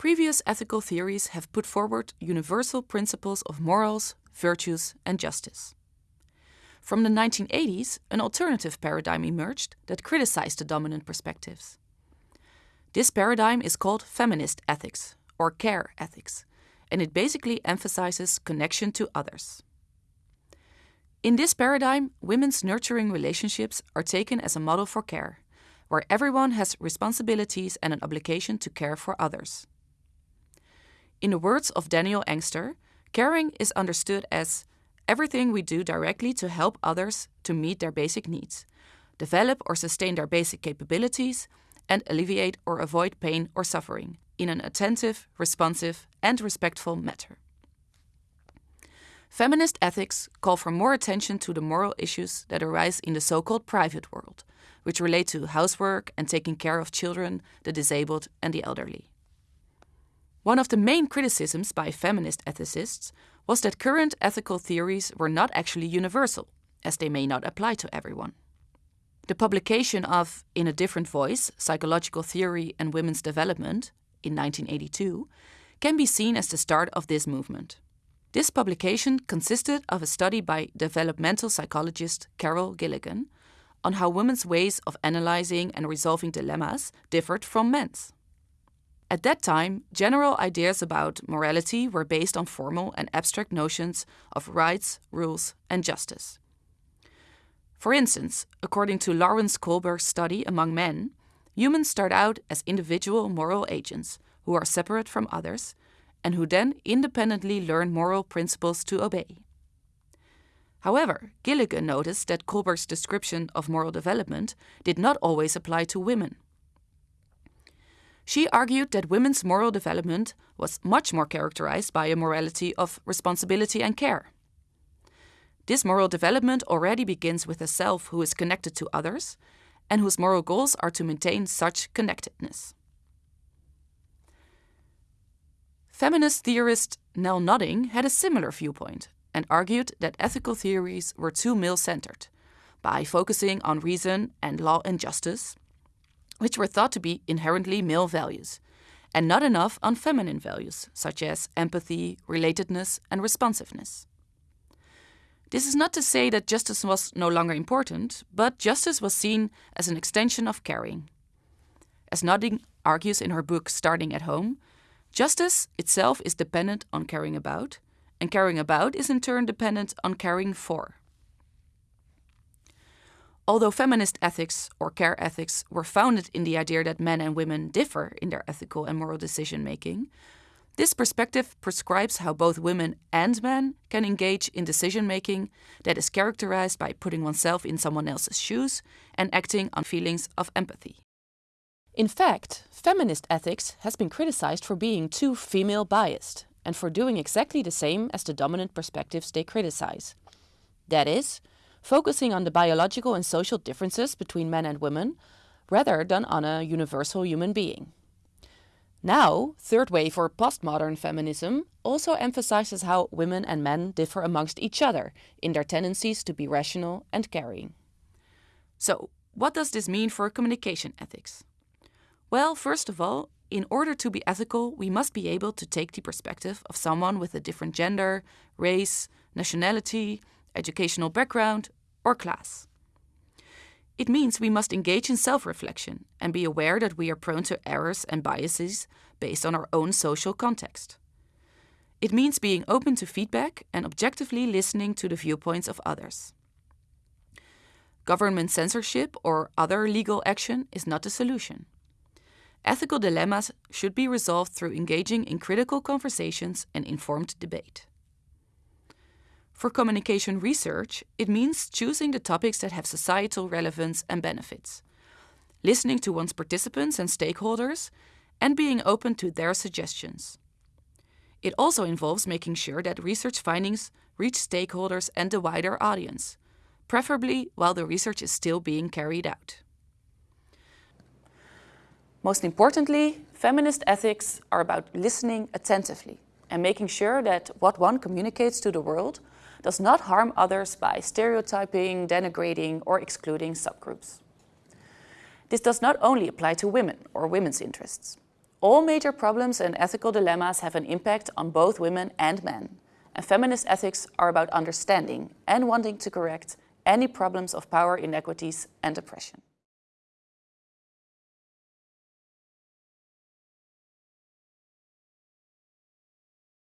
previous ethical theories have put forward universal principles of morals, virtues, and justice. From the 1980s, an alternative paradigm emerged that criticized the dominant perspectives. This paradigm is called feminist ethics, or care ethics, and it basically emphasizes connection to others. In this paradigm, women's nurturing relationships are taken as a model for care, where everyone has responsibilities and an obligation to care for others. In the words of Daniel Engster, caring is understood as everything we do directly to help others to meet their basic needs, develop or sustain their basic capabilities, and alleviate or avoid pain or suffering in an attentive, responsive, and respectful manner. Feminist ethics call for more attention to the moral issues that arise in the so called private world, which relate to housework and taking care of children, the disabled, and the elderly. One of the main criticisms by feminist ethicists was that current ethical theories were not actually universal, as they may not apply to everyone. The publication of In a Different Voice Psychological Theory and Women's Development in 1982 can be seen as the start of this movement. This publication consisted of a study by developmental psychologist Carol Gilligan on how women's ways of analyzing and resolving dilemmas differed from men's. At that time, general ideas about morality were based on formal and abstract notions of rights, rules, and justice. For instance, according to Lawrence Kohlberg's study among men, humans start out as individual moral agents who are separate from others and who then independently learn moral principles to obey. However, Gilligan noticed that Kohlberg's description of moral development did not always apply to women. She argued that women's moral development was much more characterized by a morality of responsibility and care. This moral development already begins with a self who is connected to others and whose moral goals are to maintain such connectedness. Feminist theorist Nel Nodding had a similar viewpoint and argued that ethical theories were too male centered by focusing on reason and law and justice, which were thought to be inherently male values, and not enough on feminine values such as empathy, relatedness, and responsiveness. This is not to say that justice was no longer important, but justice was seen as an extension of caring. As Nodding argues in her book Starting at Home, Justice itself is dependent on caring about, and caring about is in turn dependent on caring for. Although feminist ethics or care ethics were founded in the idea that men and women differ in their ethical and moral decision making, this perspective prescribes how both women and men can engage in decision making that is characterized by putting oneself in someone else's shoes and acting on feelings of empathy. In fact, feminist ethics has been criticized for being too female biased and for doing exactly the same as the dominant perspectives they criticize. That is, focusing on the biological and social differences between men and women rather than on a universal human being. Now, Third Wave or postmodern feminism also emphasizes how women and men differ amongst each other in their tendencies to be rational and caring. So, what does this mean for communication ethics? Well, first of all, in order to be ethical, we must be able to take the perspective of someone with a different gender, race, nationality, educational background, or class. It means we must engage in self reflection and be aware that we are prone to errors and biases based on our own social context. It means being open to feedback and objectively listening to the viewpoints of others. Government censorship or other legal action is not the solution. Ethical dilemmas should be resolved through engaging in critical conversations and informed debate. For communication research, it means choosing the topics that have societal relevance and benefits, listening to one's participants and stakeholders, and being open to their suggestions. It also involves making sure that research findings reach stakeholders and the wider audience, preferably while the research is still being carried out. Most importantly, feminist ethics are about listening attentively and making sure that what one communicates to the world does not harm others by stereotyping, denigrating, or excluding subgroups. This does not only apply to women or women's interests. All major problems and ethical dilemmas have an impact on both women and men. And feminist ethics are about understanding and wanting to correct any problems of power inequities and oppression.